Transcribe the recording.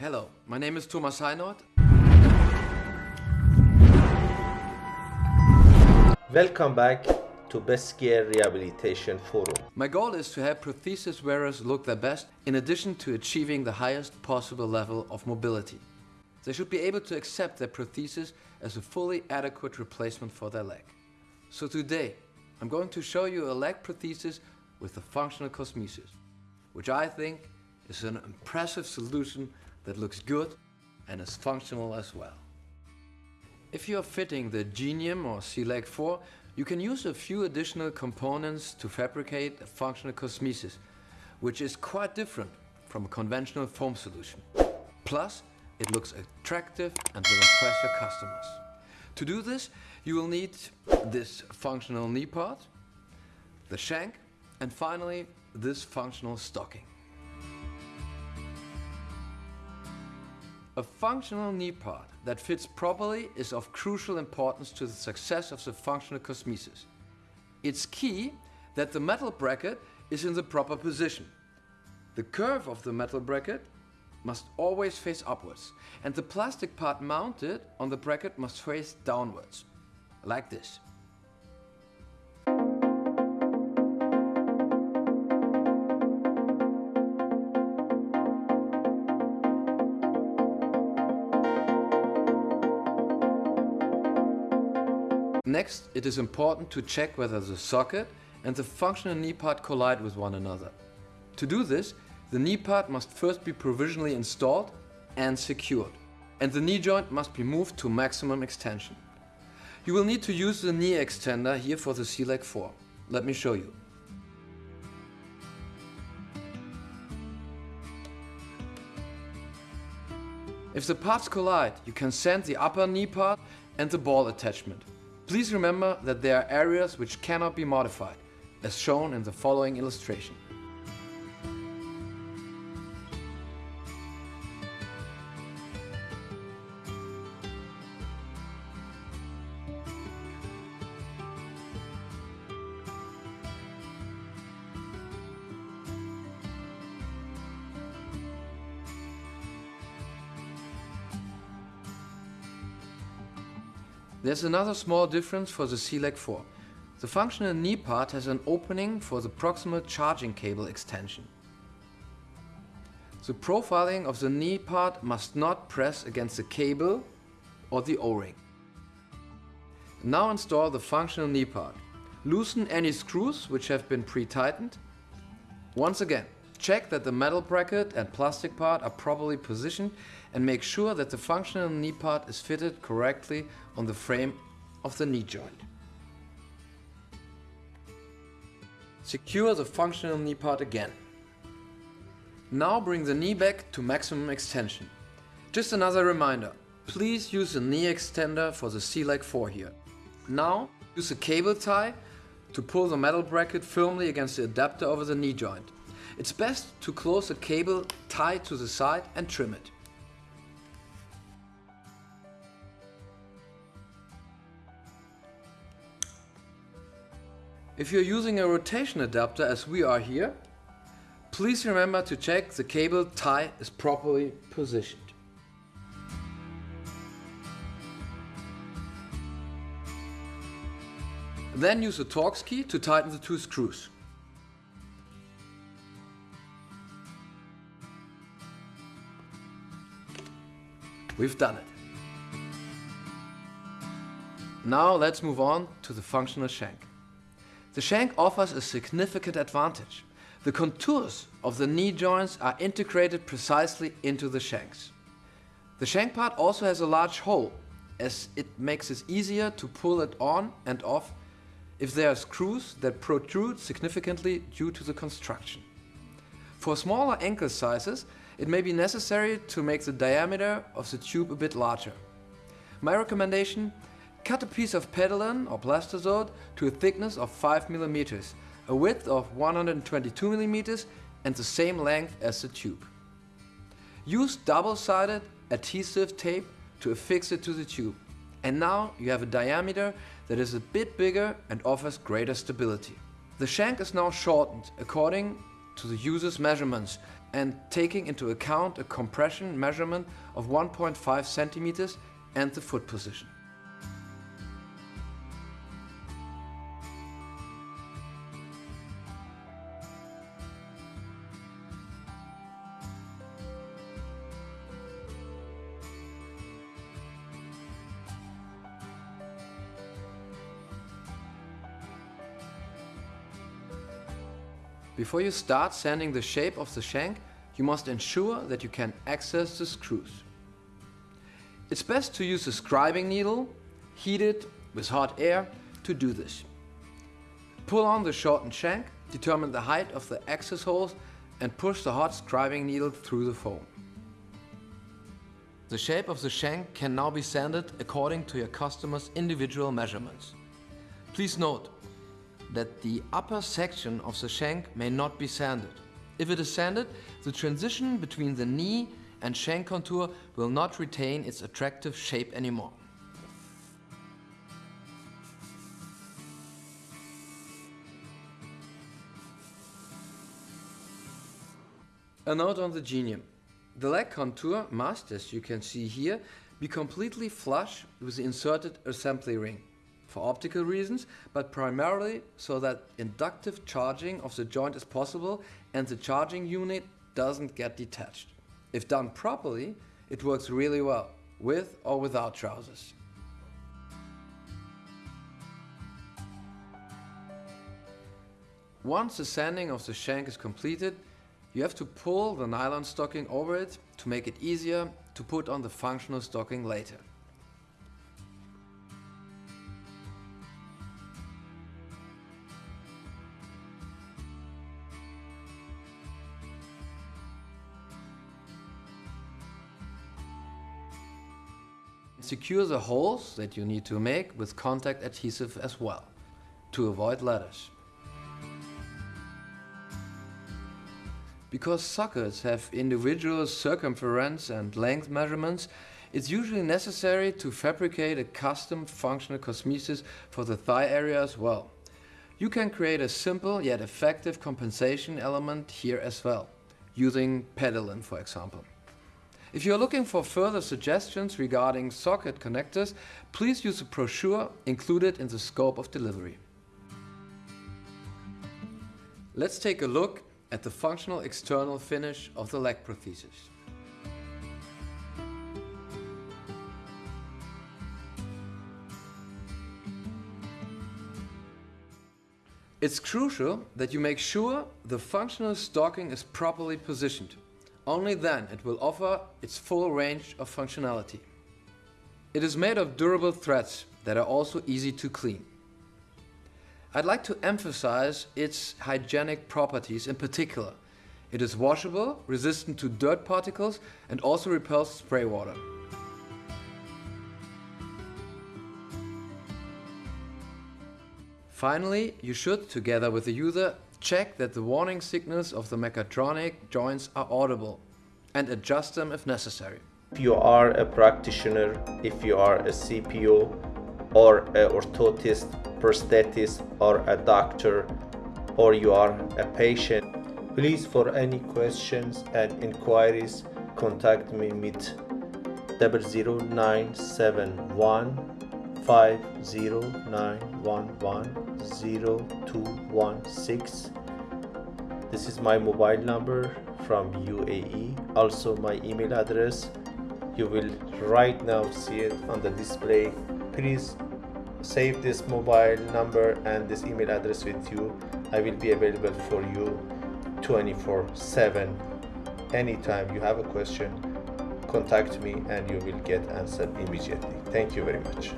Hello, my name is Thomas Heinold. Welcome back to Best Gear Rehabilitation Forum. My goal is to help prosthesis wearers look their best in addition to achieving the highest possible level of mobility. They should be able to accept their prosthesis as a fully adequate replacement for their leg. So today, I'm going to show you a leg prosthesis with a functional cosmesis, which I think is an impressive solution that looks good and is functional as well. If you're fitting the Genium or C-Leg 4, you can use a few additional components to fabricate a functional cosmesis, which is quite different from a conventional foam solution. Plus, it looks attractive and will impress your customers. To do this, you will need this functional knee part, the shank, and finally this functional stocking. A functional knee part that fits properly is of crucial importance to the success of the functional cosmesis. It's key that the metal bracket is in the proper position. The curve of the metal bracket must always face upwards and the plastic part mounted on the bracket must face downwards, like this. Next, it is important to check whether the socket and the functional knee part collide with one another. To do this, the knee part must first be provisionally installed and secured, and the knee joint must be moved to maximum extension. You will need to use the knee extender here for the C-Leg 4. Let me show you. If the parts collide, you can send the upper knee part and the ball attachment. Please remember that there are areas which cannot be modified, as shown in the following illustration. There's another small difference for the C-Leg 4. The functional knee part has an opening for the proximal charging cable extension. The profiling of the knee part must not press against the cable or the O-ring. Now install the functional knee part. Loosen any screws which have been pre-tightened. Once again, check that the metal bracket and plastic part are properly positioned and make sure that the functional knee part is fitted correctly on the frame of the knee joint. Secure the functional knee part again. Now bring the knee back to maximum extension. Just another reminder, please use the knee extender for the C-Leg 4 here. Now use a cable tie to pull the metal bracket firmly against the adapter over the knee joint. It's best to close the cable tied to the side and trim it. If you're using a rotation adapter as we are here, please remember to check the cable tie is properly positioned. Then use the Torx key to tighten the two screws. We've done it. Now let's move on to the functional shank. The shank offers a significant advantage. The contours of the knee joints are integrated precisely into the shanks. The shank part also has a large hole as it makes it easier to pull it on and off if there are screws that protrude significantly due to the construction. For smaller ankle sizes, it may be necessary to make the diameter of the tube a bit larger. My recommendation Cut a piece of Pedilen or Plastazote to a thickness of 5 mm, a width of 122 mm and the same length as the tube. Use double-sided adhesive tape to affix it to the tube. And now you have a diameter that is a bit bigger and offers greater stability. The shank is now shortened according to the user's measurements and taking into account a compression measurement of 1.5 centimeters and the foot position. Before you start sanding the shape of the shank, you must ensure that you can access the screws. It's best to use a scribing needle, heated with hot air, to do this. Pull on the shortened shank, determine the height of the access holes and push the hot scribing needle through the foam. The shape of the shank can now be sanded according to your customer's individual measurements. Please note, that the upper section of the shank may not be sanded. If it is sanded, the transition between the knee and shank contour will not retain its attractive shape anymore. A note on the genium. The leg contour must, as you can see here, be completely flush with the inserted assembly ring for optical reasons, but primarily so that inductive charging of the joint is possible and the charging unit doesn't get detached. If done properly, it works really well, with or without trousers. Once the sanding of the shank is completed, you have to pull the nylon stocking over it to make it easier to put on the functional stocking later. Secure the holes that you need to make with contact adhesive as well, to avoid ladders. Because sockets have individual circumference and length measurements, it's usually necessary to fabricate a custom functional cosmesis for the thigh area as well. You can create a simple yet effective compensation element here as well, using Pedilen for example. If you're looking for further suggestions regarding socket connectors, please use the brochure included in the scope of delivery. Let's take a look at the functional external finish of the leg prosthesis. It's crucial that you make sure the functional stocking is properly positioned. Only then it will offer its full range of functionality. It is made of durable threads that are also easy to clean. I'd like to emphasize its hygienic properties in particular. It is washable, resistant to dirt particles and also repels spray water. Finally, you should, together with the user, Check that the warning signals of the mechatronic joints are audible and adjust them if necessary. If you are a practitioner, if you are a CPO or an orthotist, prosthetist or a doctor or you are a patient, please for any questions and inquiries contact me with 00971 509110216 this is my mobile number from UAE also my email address. You will right now see it on the display. Please save this mobile number and this email address with you. I will be available for you 24 7 anytime you have a question contact me and you will get answered immediately. Thank you very much